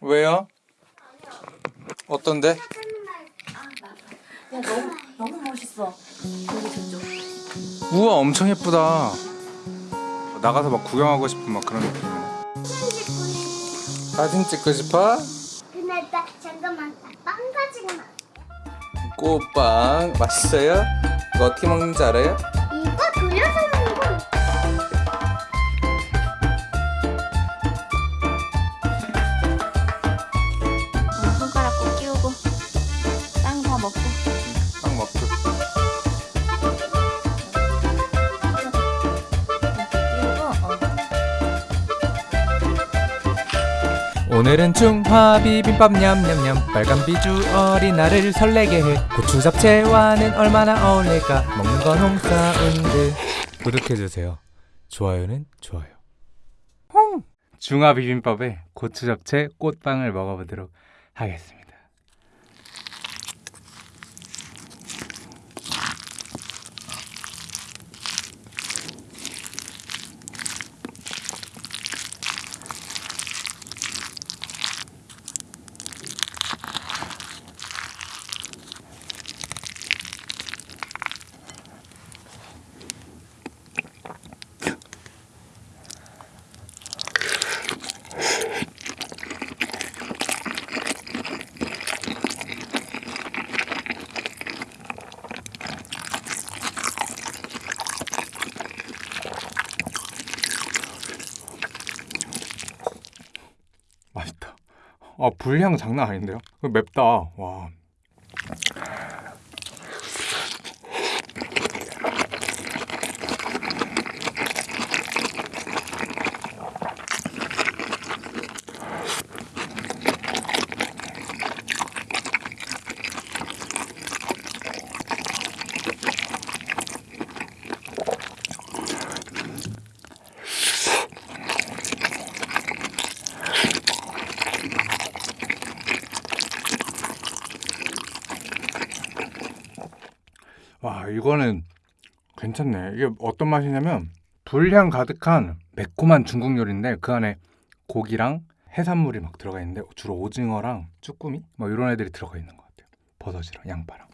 왜요? 어떤데? 야 너무 너무 멋있어. 여기 저쪽. 우와 엄청 예쁘다 나가서 막 구경하고 싶은 막 그런 느낌이네 사진 찍고 싶어? 근데 나 잠깐만 빵 가지고 나. 꽃빵 맛있어요? 이거 어떻게 먹는지 알아요? 이거 돌려서 오늘은 중화 비빔밥 냠냠냠. 빨간 비주얼이 나를 설레게 해. 고추 잡채와는 얼마나 어울릴까? 먹는 건 홍사운드. 구독해주세요. 좋아요는 좋아요. 중화 비빔밥에 고추 잡채 꽃빵을 먹어보도록 하겠습니다 아 불향 장난 아닌데요? 맵다 와 와 이거는 괜찮네. 이게 어떤 맛이냐면 불향 가득한 매콤한 중국 요리인데 그 안에 고기랑 해산물이 막 들어가 있는데 주로 오징어랑 쭈꾸미? 뭐 이런 애들이 들어가 있는 것 같아요. 버섯이랑 양파랑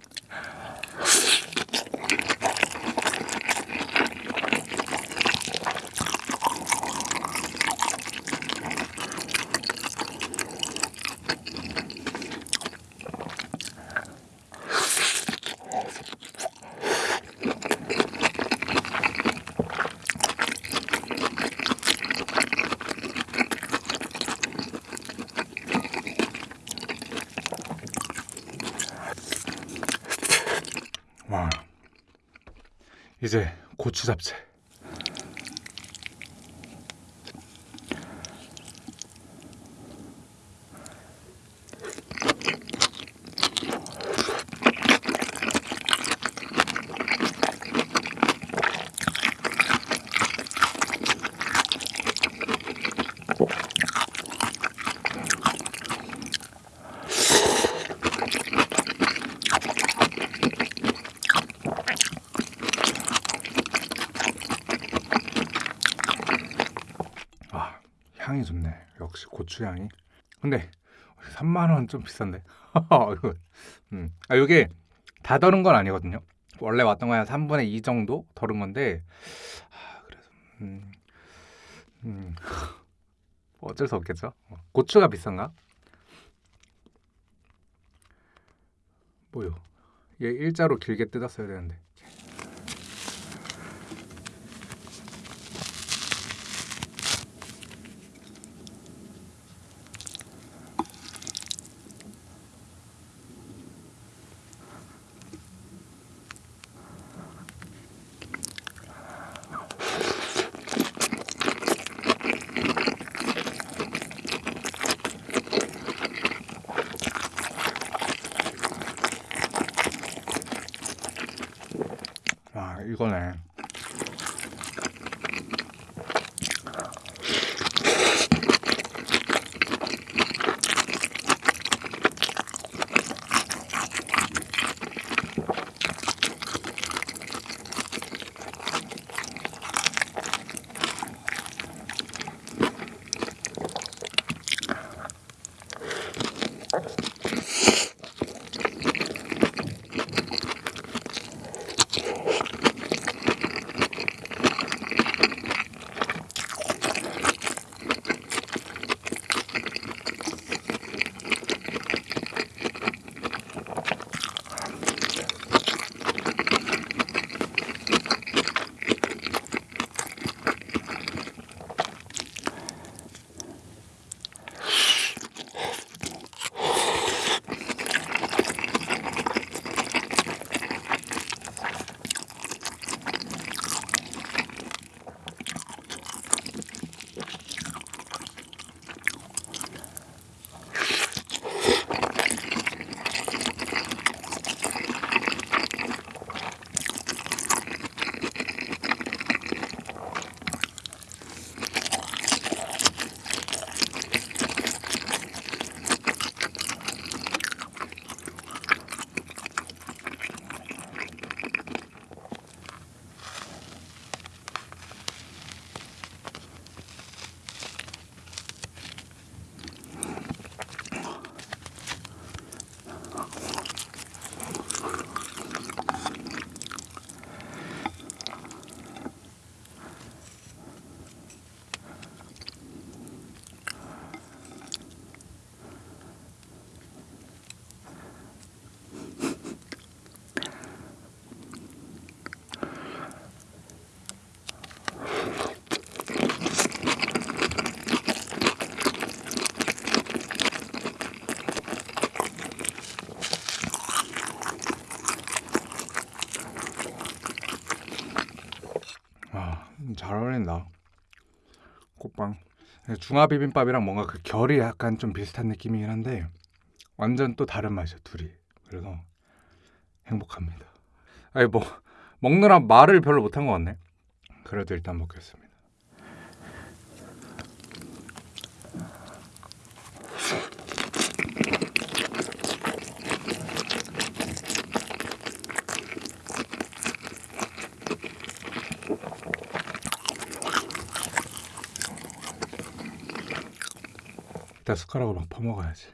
와 이제 고추 잡채 아 향이 좋네. 역시 고추 향이. 근데 3만 원 좀 비싼데. 음. 아 이게 다 덜은 건 아니거든요. 원래 왔던 거야 3분의 2 정도 덜은 건데 아 그래서 음, 음. 어쩔 수 없겠죠. 어. 고추가 비싼가? 뭐요? 얘 일자로 길게 뜯었어야 되는데 중화 비빔밥이랑 뭔가 그 결이 약간 좀 비슷한 느낌이긴 한데 완전 또 다른 맛이야 둘이. 그래서 행복합니다. 아니 뭐 먹느라 말을 별로 못한 것 같네. 그래도 일단 먹겠습니다. 일단 숟가락으로 막 퍼먹어야지.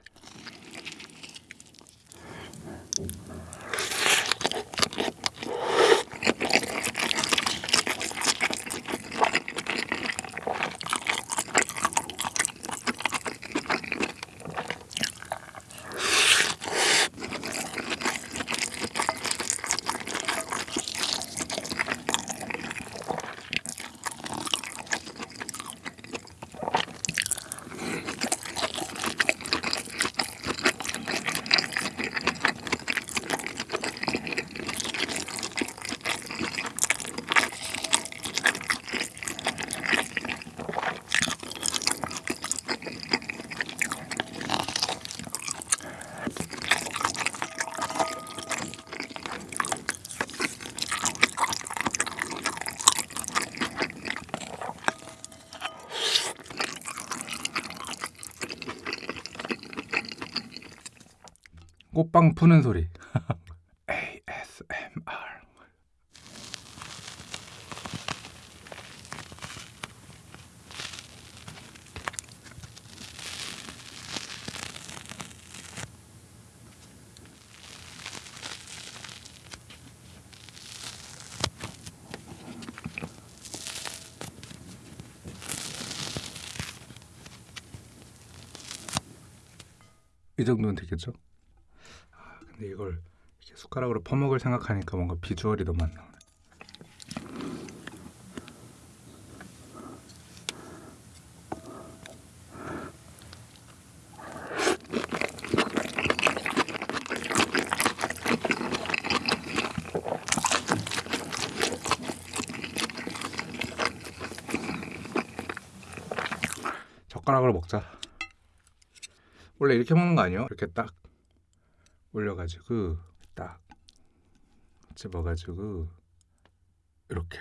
꽃빵 푸는 소리. ASMR. 이 정도는 되겠죠? 아, 근데 이걸 숟가락으로 퍼먹을 생각하니까 뭔가 비주얼이 너무 안 나오네. 젓가락으로 먹자. 원래 이렇게 먹는 거 아니에요? 이렇게 딱 올려가지고 딱 집어가지고 이렇게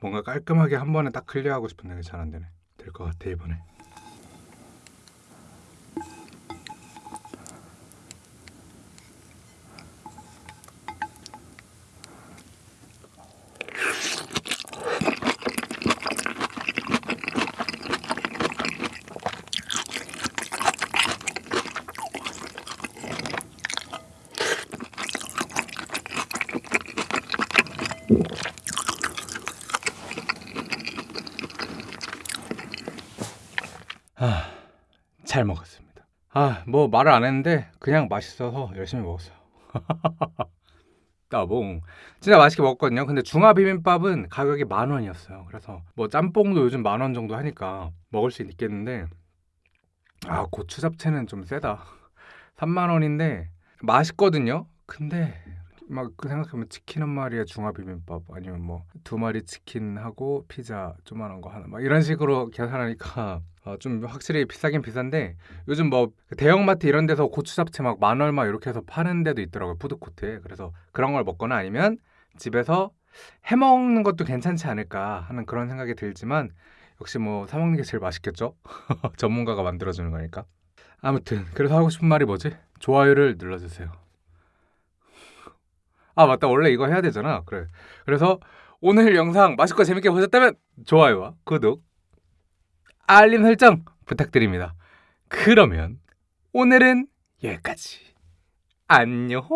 뭔가 깔끔하게 한 번에 딱 클리어하고 싶은데 잘 안 되네. 될 것 같아 이번에. 잘 먹었습니다. 아, 뭐 말을 안 했는데 그냥 맛있어서 열심히 먹었어요. 따봉. 진짜 맛있게 먹었거든요. 근데 중화 비빔밥은 가격이 만 원이었어요. 그래서 뭐 짬뽕도 요즘 만 원 정도 하니까 먹을 수 있겠는데 아, 고추 잡채는 좀 세다. 3만 원인데 맛있거든요. 근데 막 그 생각하면 치킨 한 마리에 중화 비빔밥 아니면 뭐 두 마리 치킨하고 피자 조만한 거 하나 막 이런 식으로 계산하니까 어, 좀 확실히 비싸긴 비싼데 요즘 뭐 대형마트 이런 데서 고추 잡채 막 만 얼마 이렇게 해서 파는 데도 있더라고요 푸드코트에 그래서 그런 걸 먹거나 아니면 집에서 해 먹는 것도 괜찮지 않을까 하는 그런 생각이 들지만 역시 뭐 사 먹는 게 제일 맛있겠죠 전문가가 만들어주는 거니까 아무튼 그래서 하고 싶은 말이 뭐지? 좋아요를 눌러주세요. 아 맞다 원래 이거 해야 되잖아. 그래. 그래서 오늘 영상 맛있고 재밌게 보셨다면 좋아요와 구독, 알림 설정 부탁드립니다. 그러면 오늘은 여기까지. 안녕.